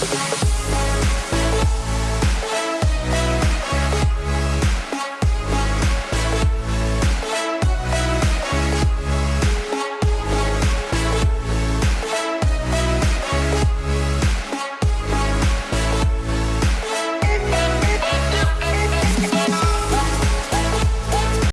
Bye.